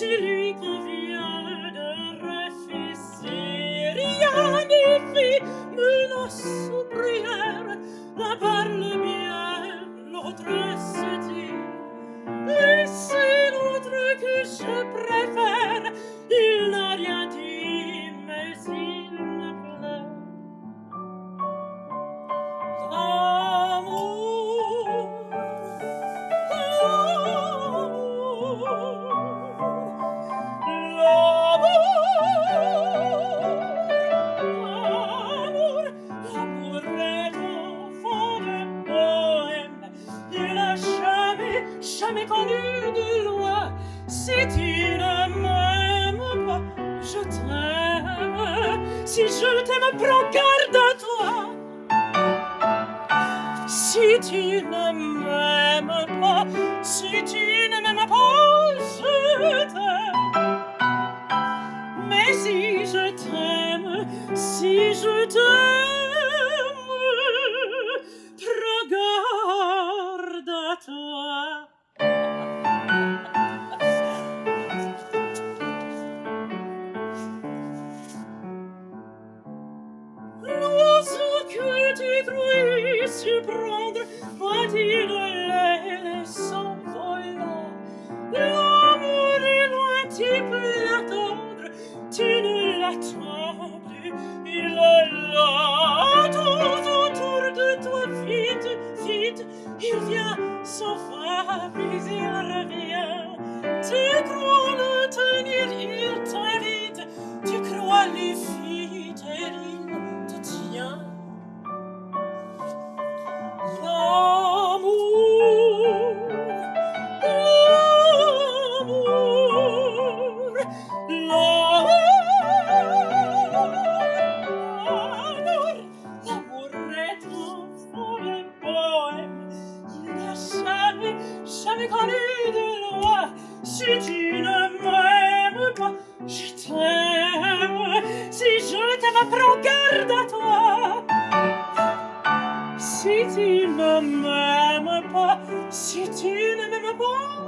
silly Si tu ne m'aimes pas, je t'aime. Si je t'aime, prends garde à toi. Si tu ne m'aimes pas, si tu ne m'aimes pas, je t'aime. Mais si je t'aime, si je surprendre, va-t-il aller s'envolant? L'amour est loin, tu peux l'attendre, tu ne l'attends plus, il est là, tout autour de toi, vite, vite, il vient sans puis il revient. Tu crois le Si tu ne m'aimes pas, je t'aime. Si je t'aime, prends garde à toi. Si tu ne m'aimes pas, si tu ne m'aimes pas,